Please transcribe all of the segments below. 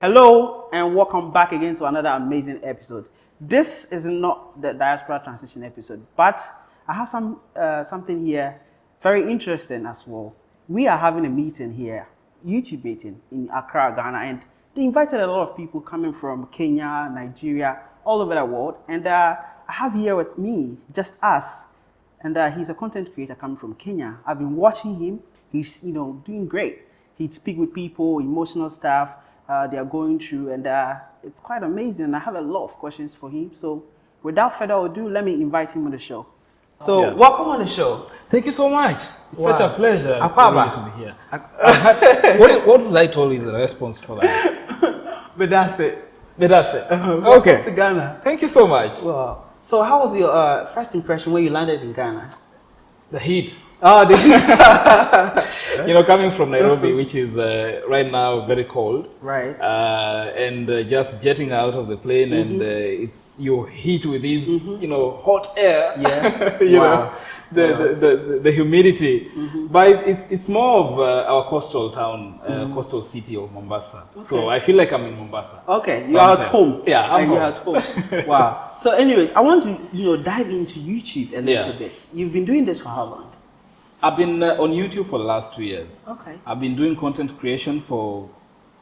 Hello and welcome back again to another amazing episode. This is not the diaspora transition episode, but I have some uh, something here very interesting as well. We are having a meeting here, YouTube meeting in Accra, Ghana, and they invited a lot of people coming from Kenya, Nigeria, all over the world. And uh, I have here with me just us, and uh, he's a content creator coming from Kenya. I've been watching him. He's you know doing great. He'd speak with people, emotional stuff uh, they are going through, and uh, it's quite amazing. I have a lot of questions for him. So, without further ado, let me invite him on the show. So, Yeah. welcome on the show. Thank you so much. It's such a pleasure Akwaaba. really to be here. Had- what, what would I told you is the response for that? But that's it. But that's it. Welcome Okay. to Ghana. Thank you so much. Wow. So, how was your uh, first impression when you landed in Ghana? The heat. Oh, the heat. You know, coming from Nairobi, which is uh, right now very cold, right. uh, and uh, just jetting out of the plane, and uh, it's you heat with this, you know, hot air. Yeah. you Wow. know, the, the, the, the humidity. But it's, it's more of uh, our coastal town, uh, coastal city of Mombasa. So I feel like I'm in Mombasa. Okay, you are at home. Yeah, I'm home. You're at home. wow. So, anyways, I want to you know dive into YouTube a little Yeah. bit. You've been doing this for how long? I've been uh, on YouTube for the last two years. Okay. I've been doing content creation for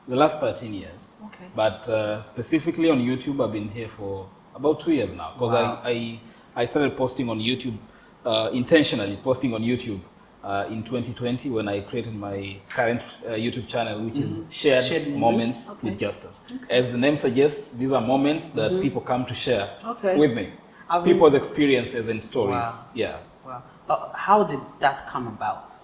the last 13 years. Okay. But uh, specifically on YouTube, I've been here for about two years now because Wow. I, I, I started posting on YouTube, uh, intentionally posting on YouTube uh, in 2020 when I created my current uh, YouTube channel, which is Shared, Mm-hmm. Shared Moments. Moments Okay. with Justus. As the name suggests, these are moments that people come to share. Okay. with me. I've People's experiences and stories. Wow. Yeah. Uh, how did that come about?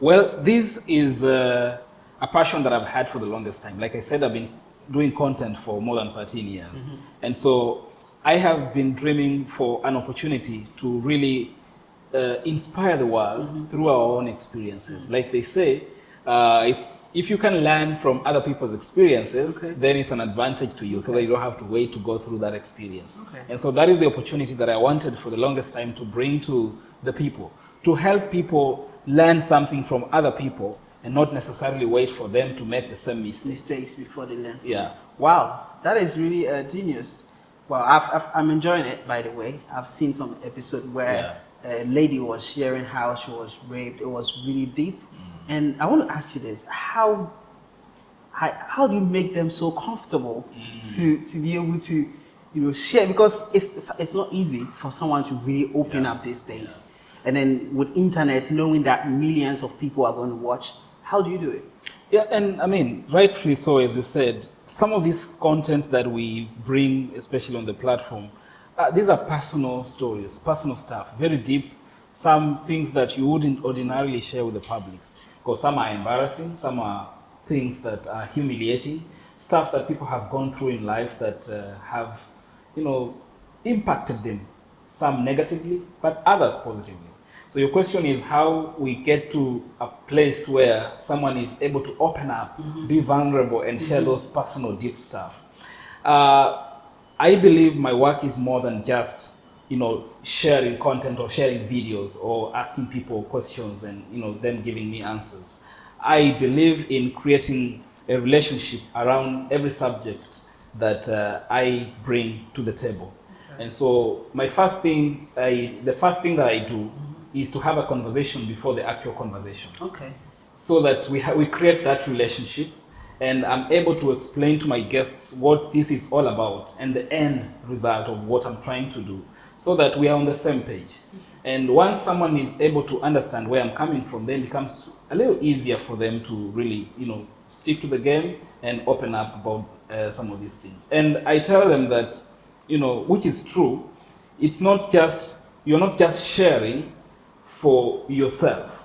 Well, this is uh, a passion that I've had for the longest time. Like I said, I've been doing content for more than 13 years. And so I have been dreaming for an opportunity to really uh, inspire the world through our own experiences. Like they say, uh, it's, if you can learn from other people's experiences, Okay. then it's an advantage to you so that you don't have to wait to go through that experience. Okay. And so that is the opportunity that I wanted for the longest time to bring to the people, to help people learn something from other people and not necessarily wait for them to make the same mistakes. Mistakes before they learn. Yeah. Wow, that is really uh, genius. Well, I've, I've, I'm enjoying it, by the way. I've seen some episode where a lady was sharing how she was raped. It was really deep. And I want to ask you this: How, how, how do you make them so comfortable to, to be able to, you know, share? Because it's, it's, it's not easy for someone to really open Yeah. up these days. And then with internet, knowing that millions of people are going to watch, how do you do it? Yeah, and I mean, rightfully so, as you said, some of this content that we bring, especially on the platform, uh, these are personal stories, personal stuff, very deep, some things that you wouldn't ordinarily share with the public. Because some are embarrassing, some are things that are humiliating, stuff that people have gone through in life that uh, have, you know, impacted them, some negatively, but others positively. So your question is how we get to a place where someone is able to open up, be vulnerable, and share those personal, deep stuff. Uh, I believe my work is more than just, you know, sharing content or sharing videos or asking people questions and you know them giving me answers. I believe in creating a relationship around every subject that uh, I bring to the table. And so my first thing, I, the first thing that I do is to have a conversation before the actual conversation Okay. so that we, ha- we create that relationship and I'm able to explain to my guests what this is all about and the end result of what I'm trying to do so that we are on the same page. And once someone is able to understand where I'm coming from, then it becomes a little easier for them to really, you know, stick to the game and open up about uh, some of these things. And I tell them that, you know, which is true, it's not just, you're not just sharing for yourself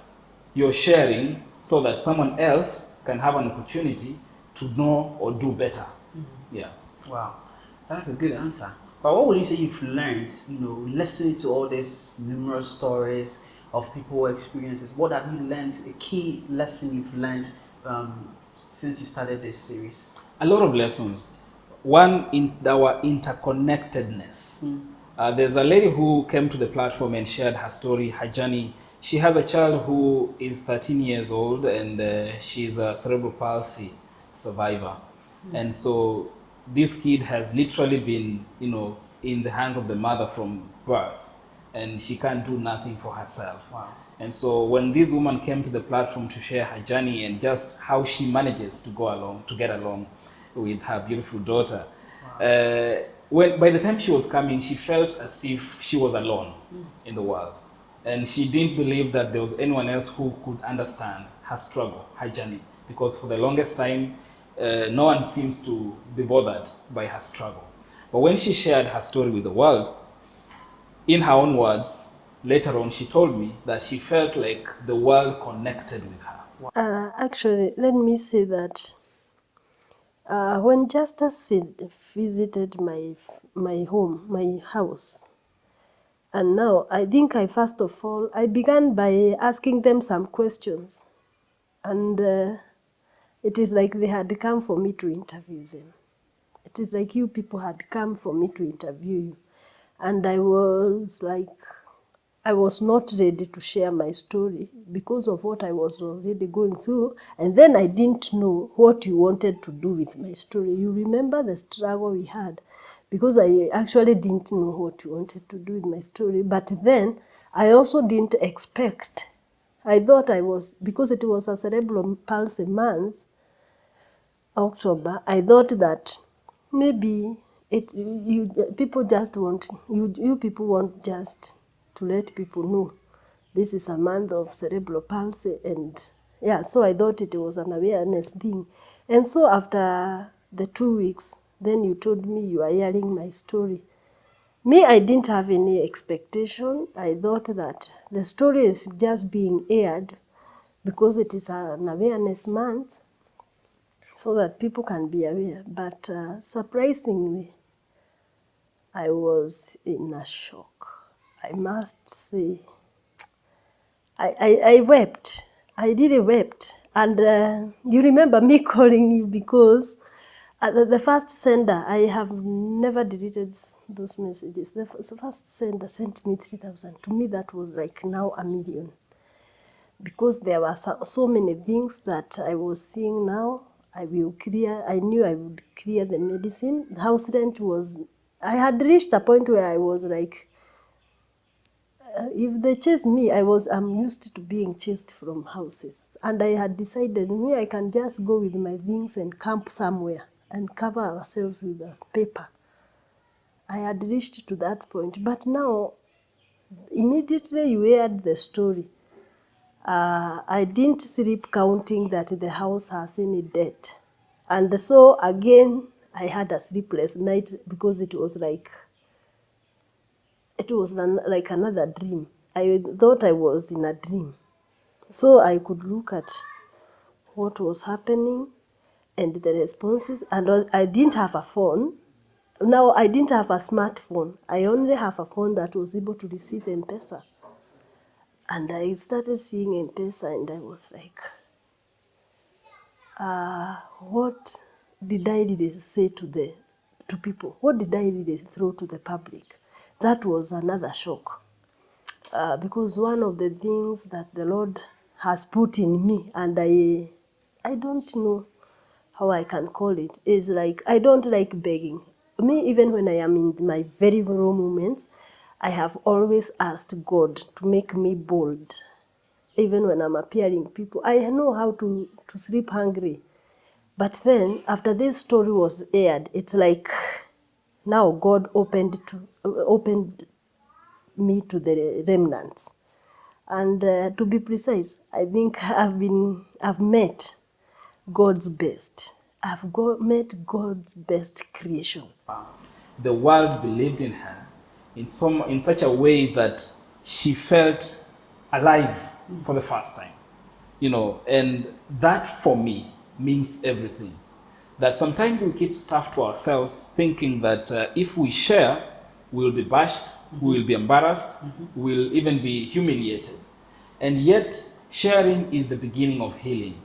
you're sharing so that someone else can have an opportunity to know or do better. Yeah. Wow, that's a good answer. But what would you say you've learned, you know, listening to all these numerous stories of people experiences? What have you learned, a key lesson you've learned um, since you started this series? A lot of lessons. One, in our interconnectedness. Uh, there's a lady who came to the platform and shared her story, her journey. She has a child who is 13 years old and uh, she's a cerebral palsy survivor. And so this kid has literally been, you know, in the hands of the mother from birth, and she can't do nothing for herself. Wow. And so when this woman came to the platform to share her journey and just how she manages to go along, to get along with her beautiful daughter, uh, when, by the time she was coming, she felt as if she was alone in the world. And she didn't believe that there was anyone else who could understand her struggle, her journey. Because for the longest time, uh, no one seems to be bothered by her struggle. But when she shared her story with the world, in her own words, later on, she told me that she felt like the world connected with her. Uh, actually, let me say that uh, when vi- visited my my home, my house, and now I think I first of all I began by asking them some questions, and uh, it is like they had come for me to interview them. It is like you people had come for me to interview you, and I was like I was not ready to share my story because of what I was already going through. And then I didn't know what you wanted to do with my story. You remember the struggle we had because I actually didn't know what you wanted to do with my story. But then I also didn't expect. I thought I was, because it was a cerebral palsy month, October, I thought that maybe it you people just want you you people want just to let people know this is a month of cerebral palsy and yeah so I thought it was an awareness thing and so after the two weeks then you told me you are hearing my story me I didn't have any expectation I thought that the story is just being aired because it is an awareness month so that people can be aware. But uh, surprisingly, I was in a shock. I must say, I, I, I wept. I really wept. And uh, you remember me calling you because at the, the first sender, I have never deleted those messages. The first sender sent me 3,000. To me, that was like now a million because there were so, so many things that I was seeing now. I will clear. I knew I would clear the medicine. The house rent was. I had reached a point where I was like, uh, if they chase me, I was. I'm used to being chased from houses, and I had decided me I can just go with my things and camp somewhere and cover ourselves with a paper. I had reached to that point, but now, immediately you heard the story uh, I didn't sleep counting that the house has any debt. And so again, I had a sleepless night because it was like, it was like another dream. I thought I was in a dream. So I could look at what was happening and the responses. And I didn't have a phone. Now I didn't have a smartphone. I only have a phone that was able to receive M-Pesa. And I started seeing M-Pesa and I was like, uh, what did I really say to the to people? What did I really throw to the public? That was another shock. Uh, because one of the things that the Lord has put in me, and I, I don't know how I can call it, is like I don't like begging. Me, even when I am in my very raw moments, I have always asked God to make me bold. Even when I'm appearing people, I know how to, to sleep hungry. But then, after this story was aired, it's like now God opened to opened me to the remnants. And uh, to be precise, I think I've been I've met God's best. I've got, met God's best creation. The world believed in her in, some, in such a way that she felt alive for the first time. You know, and that for me means everything. That sometimes we keep stuff to ourselves thinking that uh, if we share, we'll be bashed, we will be embarrassed, mm-hmm. we'll even be humiliated. And yet, sharing is the beginning of healing.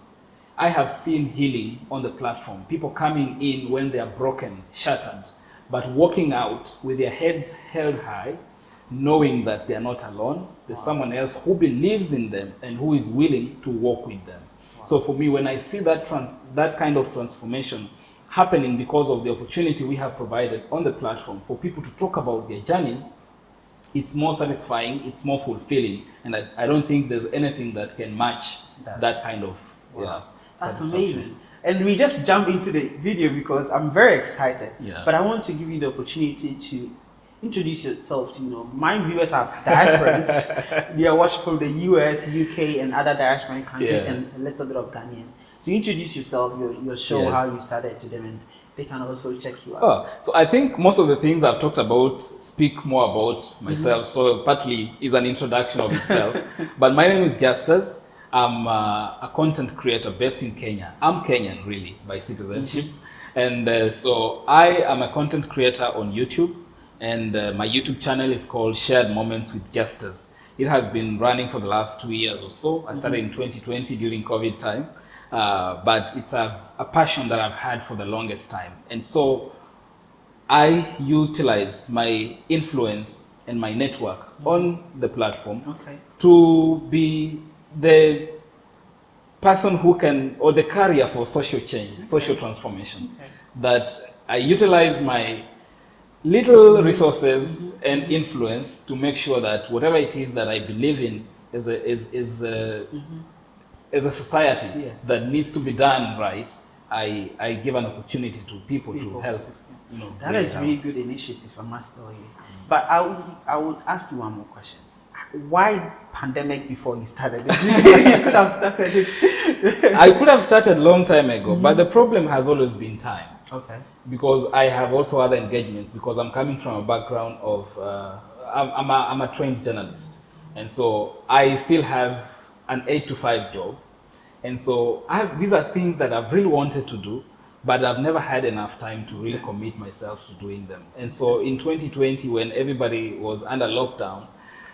I have seen healing on the platform. People coming in when they are broken, shattered, but walking out with their heads held high, knowing that they are not alone. There's someone else who believes in them and who is willing to walk with them. So for me, when I see that trans- that kind of transformation happening because of the opportunity we have provided on the platform for people to talk about their journeys, it's more satisfying, it's more fulfilling, and I, I don't think there's anything that can match That's- that kind of yeah, That's amazing. And we just jump into the video because I'm very excited. Yeah. But I want to give you the opportunity to introduce yourself to, you know, my viewers are diasporans. they are watching from the US, UK, and other diasporan countries Yeah. and a little bit of Ghanaian. So introduce yourself, your, your show, Yes. how you started to them, and they can also check you out. Oh, so I think most of the things I've talked about speak more about myself. So partly is an introduction of itself. but my name is Justus. I'm uh, a content creator based in Kenya. I'm Kenyan really by citizenship. And uh, so I am a content creator on YouTube. And uh, my YouTube channel is called Shared Moments with Justus. It has been running for the last two years or so. I started in 2020 during COVID time. Uh, but it's a, a passion that I've had for the longest time. And so I utilize my influence and my network mm-hmm. on the platform Okay. to be the person who can, or the carrier for social change, social transformation. Okay. That I utilize my little resources mm-hmm. and influence to make sure that whatever it is that I believe in is a, is, is a, mm-hmm. As a society Yes. that needs to be done right, I, I give an opportunity to people, People. to help. You know, That is really good initiative, I must tell you. But I would, I would ask you one more question. Why pandemic before you started it? you could have started it. I could have started long time ago, Mm-hmm. but the problem has always been time. okay. because I have also other engagements because I'm coming from a background of uh, I'm, I'm, a, I'm a trained journalist and so I still have an eight to five job and so I have, these are things that I've really wanted to do but I've never had enough time to really commit myself to doing them and so in 2020 when everybody was under lockdown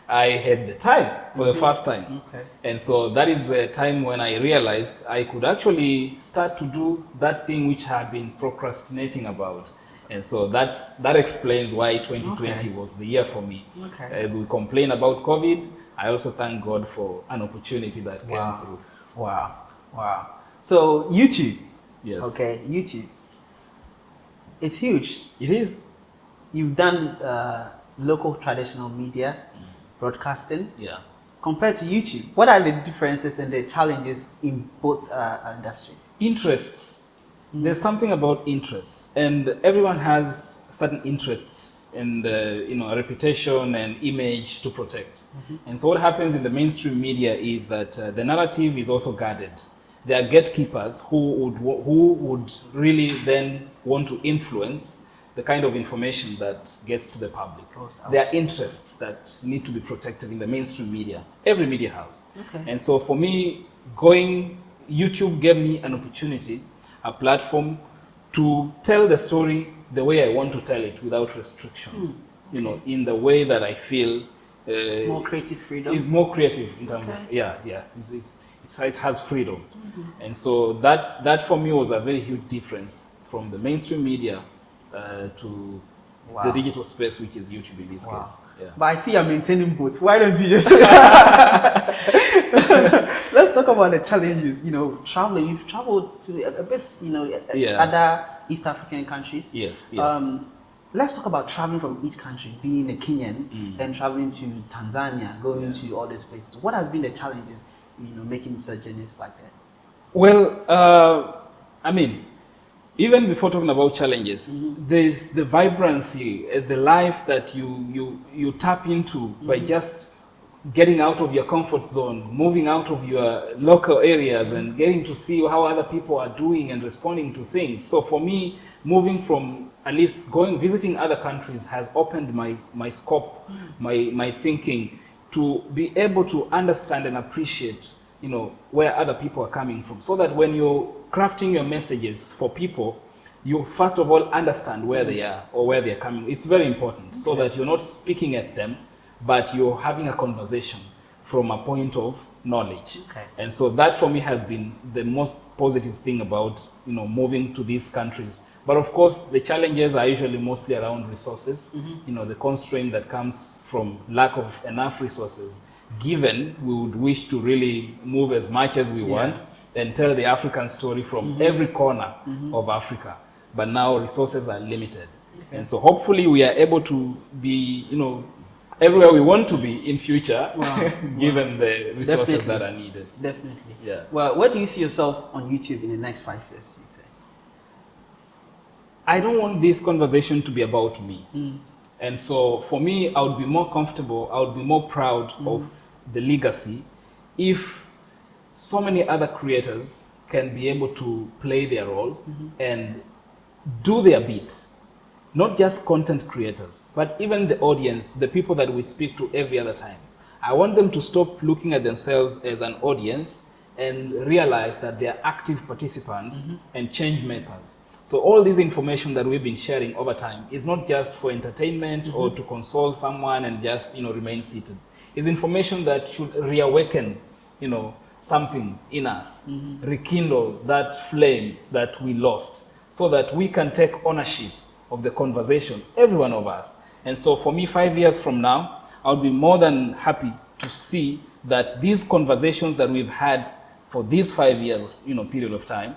I had the time for the mm-hmm. first time Okay. and so that is the time when I realized I could actually start to do that thing which I had been procrastinating about. And so that's, that explains why 2020 Okay. was the year for me. Okay. As we complain about COVID, I also thank God for an opportunity that Wow. came through. Wow. Wow. So YouTube. Yes. Okay. YouTube. It's huge. It is. You've done uh, local traditional media, broadcasting. Yeah. Compared to YouTube, what are the differences and the challenges in both uh, industry? interests there's something about interests and everyone has certain interests and uh, you know a reputation and image to protect and so what happens in the mainstream media is that uh, the narrative is also guarded there are gatekeepers who would who would really then want to influence the kind of information that gets to the public there are interests that need to be protected in the mainstream media every media house Okay. and so for me, going, YouTube gave me an opportunity, a platform to tell the story the way I want to tell it without restrictions. You know, in the way that I feel uh, More creative freedom. is more creative in terms of, yeah, yeah, it's, it's, it has freedom. And so that, that for me was a very huge difference from the mainstream media uh, to Wow. the digital space, which is YouTube in this Wow. case. Yeah. But I see you're maintaining both. Why don't you just let's talk about the challenges? You know, traveling. You've traveled to a, a bit, you know, Yeah. other East African countries. Yes, yes. Um, let's talk about traveling from each country, being a Kenyan, Mm. then traveling to Tanzania, going to all these places. What has been the challenges, you know, making journeys like that? Well, uh, I mean, even before talking about challenges, there's the vibrancy, uh, the life that you you you tap into by just getting out of your comfort zone, moving out of your local areas, and getting to see how other people are doing and responding to things. So for me, moving from at least going visiting other countries has opened my my scope, my my thinking to be able to understand and appreciate you know where other people are coming from. So that when you're crafting your messages for people you first of all understand where they are or where they're coming. It's very important. So that you're not speaking at them but you're having a conversation from a point of knowledge. Okay. and so that for me has been the most positive thing about you know moving to these countries but of course the challenges are usually mostly around resources mm-hmm. you know the constraint that comes from lack of enough resources given we would wish to really move as much as we want and tell the african story from mm-hmm. every corner mm-hmm. of africa but now resources are limited. And so hopefully we are able to be, you know, everywhere we want to be in future, Wow. given the resources Definitely. that are needed. Definitely. Yeah. Well, where do you see yourself on YouTube in the next five years? I don't want this conversation to be about me. And so for me, I would be more comfortable, I would be more proud of the legacy if so many other creators can be able to play their role and do their bit. Not just content creators, but even the audience, the people that we speak to every other time. I want them to stop looking at themselves as an audience and realize that they are active participants and change makers. So all this information that we've been sharing over time is not just for entertainment or mm-hmm. to console someone and just you know remain seated. It's information that should reawaken, you know, something in us, mm-hmm. rekindle that flame that we lost, so that we can take ownership of the conversation, every one of us. And so for me, five years from now, I'll be more than happy to see that these conversations that we've had for these five years, you know, period of time,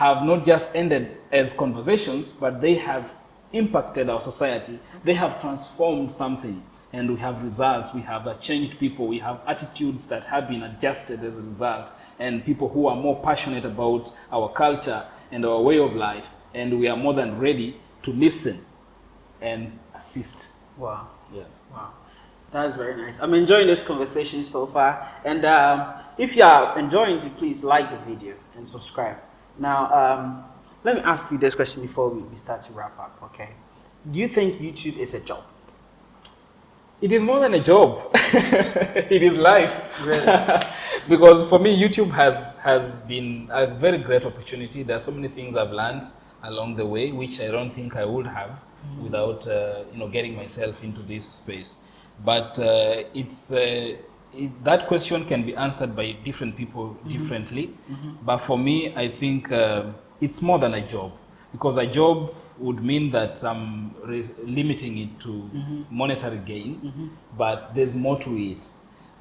have not just ended as conversations, but they have impacted our society. They have transformed something, and we have results. We have uh, changed people. We have attitudes that have been adjusted as a result, and people who are more passionate about our culture and our way of life. And we are more than ready to listen and assist. Wow. Yeah. Wow. That's very nice. I'm enjoying this conversation so far. And um, if you are enjoying it, please like the video and subscribe. Now, um, let me ask you this question before we, we start to wrap up, okay? Do you think YouTube is a job? It is more than a job. it is life. Really? because for me, YouTube has has been a very great opportunity. There are so many things I've learned along the way, which I don't think I would have without uh, you know getting myself into this space. But uh, it's uh, it, that question can be answered by different people differently. But for me, I think uh, it's more than a job because a job would mean that I'm re- limiting it to monetary gain, but there's more to it.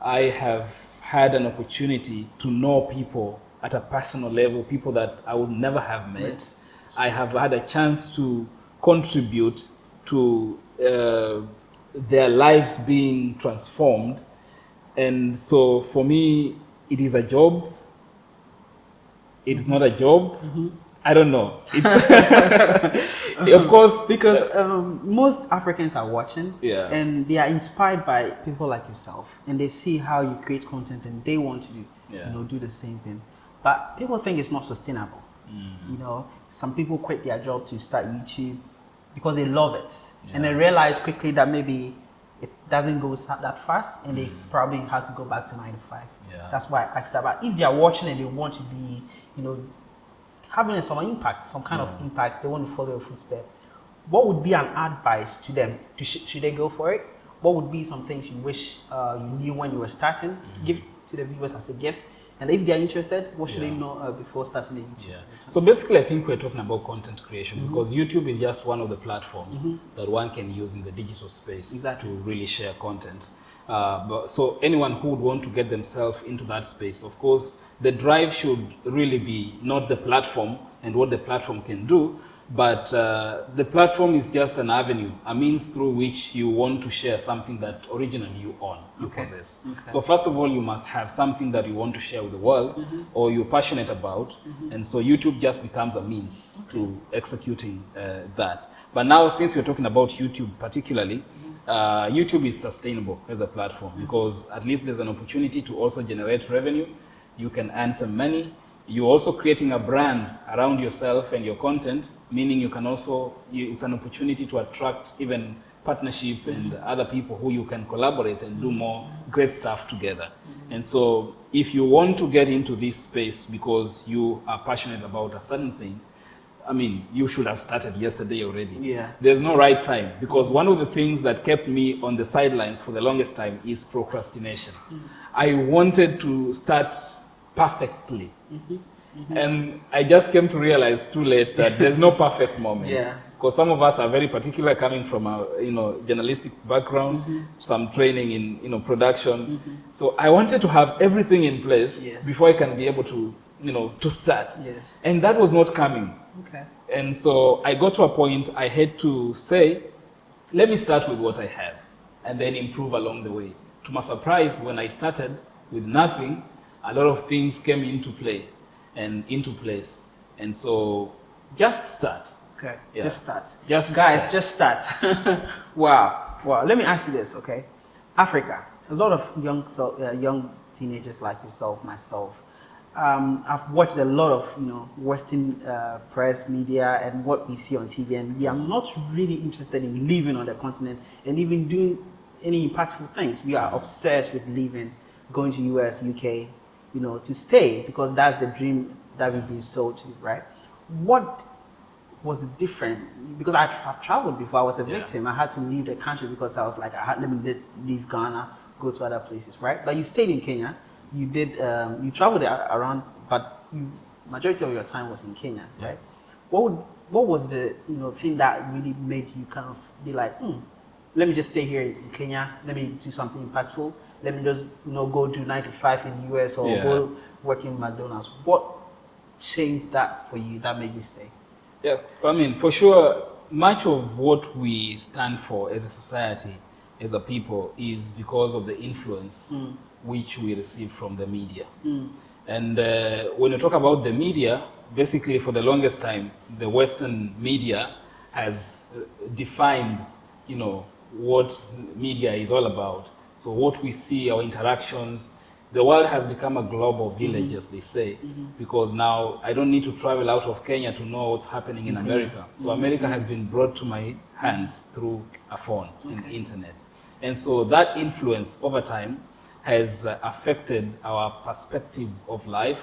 I have had an opportunity to know people at a personal level, people that I would never have met. I have had a chance to contribute to uh, their lives being transformed. And so for me, it is a job. It's not a job. I don't know. Of course, Because um, most Africans are watching Yeah. and they are inspired by people like yourself and they see how you create content and they want to do, Yeah. you know, do the same thing. But people think it's not sustainable. Mm. You know, some people quit their job to start YouTube because they love it and they realize quickly that maybe it doesn't go that fast and they probably have to go back to nine to five. Mm. Yeah. That's why I asked that. But if they are watching and they want to be, you know, having some impact, some kind of impact, they want to follow your footstep. What would be an advice to them? To sh- should they go for it? What would be some things you wish uh, you knew when you were starting? Give to the viewers as a gift. And if they are interested, what should they know uh, before starting the YouTube? Yeah. So basically, I think we're talking about content creation because YouTube is just one of the platforms that one can use in the digital space Exactly. to really share content. Uh, but, so anyone who would want to get themselves into that space, of course, the drive should really be not the platform and what the platform can do, but uh, the platform is just an avenue, a means through which you want to share something that originally you own, you Okay. possess. Okay. So first of all, you must have something that you want to share with the world or you're passionate about. And so YouTube just becomes a means to executing uh, that. But now, since you're talking about YouTube particularly, uh, YouTube is sustainable as a platform because at least there's an opportunity to also generate revenue. You can earn some money. You're also creating a brand around yourself and your content, meaning you can also, you, it's an opportunity to attract even partnership and other people who you can collaborate and do more great stuff together. And so if you want to get into this space because you are passionate about a certain thing, I mean, you should have started yesterday already. Yeah. There's no right time because one of the things that kept me on the sidelines for the longest time is procrastination. Mm. I wanted to start perfectly. Mm-hmm. Mm-hmm. And I just came to realize too late that there's no perfect moment. Yeah. Because some of us are very particular coming from a you know journalistic background, Mm-hmm. some training in you know production. Mm-hmm. So I wanted to have everything in place Yes. before I can be able to you know to start. Yes. And that was not coming. Okay. And so I got to a point I had to say, let me start with what I have and then improve along the way. To my surprise, when I started with nothing, a lot of things came into play and into place. And so just start. Okay, Yeah. just start. Just Guys, start. just start. wow, wow. Let me ask you this, okay? Africa, a lot of young, so, uh, young teenagers like yourself, myself. Um, I've watched a lot of, you know, Western uh, press, media, and what we see on TV, and we are not really interested in living on the continent and even doing any impactful things. We are obsessed with living, going to US, UK, you know, to stay because that's the dream that we've been sold to, right? What was different because I, I've traveled before. I was a Yeah. victim. I had to leave the country because I was like, I had, let me leave Ghana, go to other places, right? But you stayed in Kenya. You did. Um, you traveled around, but you, majority of your time was in Kenya, Yeah. right? What would, what was the you know thing that really made you kind of be like, hmm, let me just stay here in Kenya. Let me do something impactful. Let me just you know go do nine to five in the US or Yeah. go work in McDonald's. What changed that for you that made you stay? Yeah, I mean, for sure, much of what we stand for as a society, as a people, is because of the influence which we receive from the media. And uh, when you talk about the media, basically for the longest time, the Western media has uh, defined, you know, what media is all about. So what we see, our interactions, the world has become a global mm-hmm. village, as they say, mm-hmm. because now I don't need to travel out of Kenya to know what's happening in America. So mm-hmm. America has been brought to my hands through a phone and internet. And so that influence over time has uh, affected our perspective of life.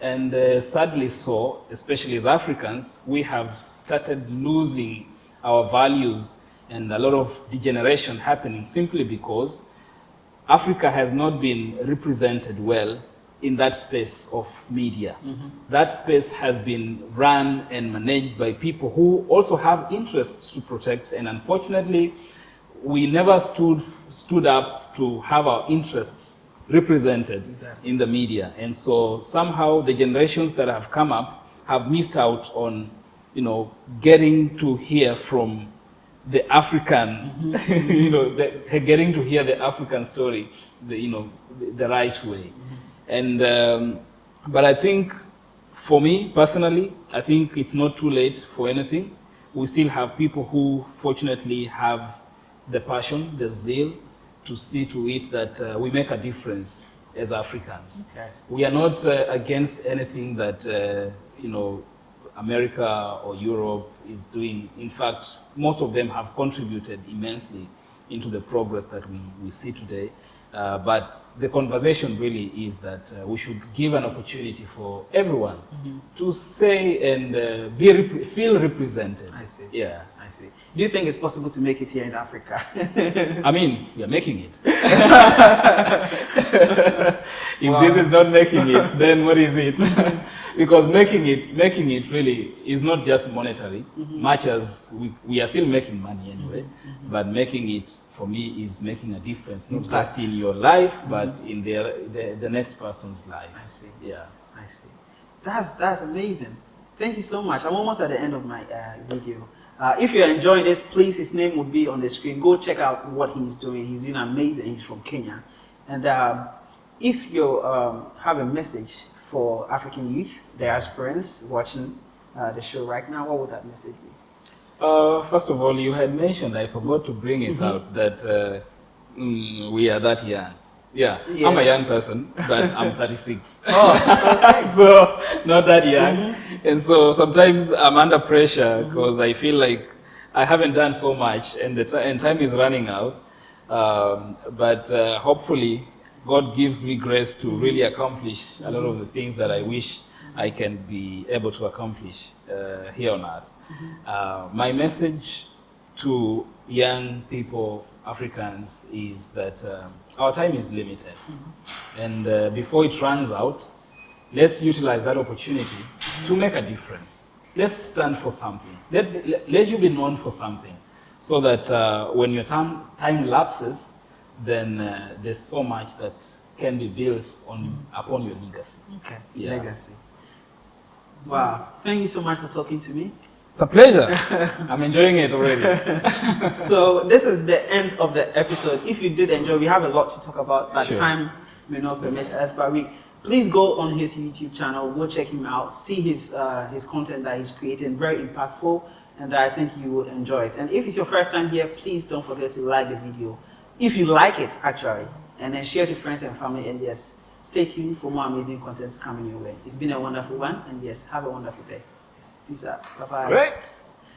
And uh, sadly so, especially as Africans, we have started losing our values and a lot of degeneration happening simply because Africa has not been represented well in that space of media. Mm-hmm. That space has been run and managed by people who also have interests to protect, and unfortunately, we never stood stood up to have our interests represented Exactly. in the media. And so somehow the generations that have come up have missed out on, you know, getting to hear from the African, you know, the, getting to hear the African story, the, you know, the, the right way. And, um, but I think for me personally, I think it's not too late for anything. We still have people who fortunately have the passion, the zeal to see to it that uh, we make a difference as Africans. Okay. We are not uh, against anything that, uh, you know, America or Europe is doing. In fact, most of them have contributed immensely into the progress that we, we see today. Uh, but the conversation really is that uh, we should give an opportunity for everyone to say and uh, be rep- feel represented. I see. Yeah. I see. Do you think it's possible to make it here in Africa? I mean, we are making it. if this is not making it, then what is it? Because making it, making it really is not just monetary, much as we, we are still making money anyway. But making it for me is making a difference, not just in your life, but in the, the the next person's life. I see. Yeah. I see. That's that's amazing. Thank you so much. I'm almost at the end of my uh, video. Uh, if you're enjoying this, please, his name will be on the screen. Go check out what he's doing. He's doing amazing. He's from Kenya. And um, if you um, have a message for African youth, their diasporans watching uh, the show right now, what would that message be? Uh, first of all, you had mentioned, I forgot to bring it out, that uh, mm, we are that young. Yeah, Yeah. I'm a young person, but I'm 36. Oh, so, not that young. And so sometimes I'm under pressure because I feel like I haven't done so much and, the ti- and time is running out. Um, but uh, hopefully, God gives me grace to really accomplish a lot of the things that I wish I can be able to accomplish uh, here on earth. Uh, my message to young people, Africans, is that um, our time is limited. And uh, before it runs out, let's utilize that opportunity to make a difference. Let's stand for something. Let, let, let you be known for something so that uh, when your time, time lapses, then uh, there's so much that can be built on, upon your legacy. okay. Yeah. Legacy. Wow. Thank you so much for talking to me. It's a pleasure. I'm enjoying it already. so this is the end of the episode. If you did enjoy, we have a lot to talk about, but Sure. time may not permit us. But we please go on his YouTube channel, go check him out, see his uh, his content that he's creating, very impactful, and I think you will enjoy it. And if it's your first time here, please don't forget to like the video, if you like it actually, and then share to friends and family. And yes, stay tuned for more amazing content coming your way. It's been a wonderful one, and yes, have a wonderful day. Peace out. Bye bye. Great.